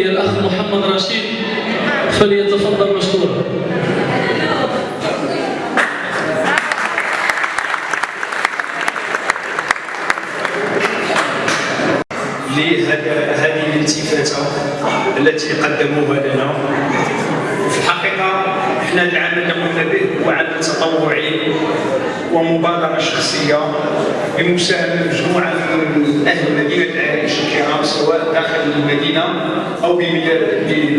الأخ محمد رشيد فليتفضل مشكورا. لهذه الالتفاتة التي قدموها لنا. في الحقيقة إحنا العمل اللي قمنا به هو عمل تطوعي ومبادرة شخصية بمساهمة مجموعة من أهل مدينة سواء داخل المدينة أو بمدينه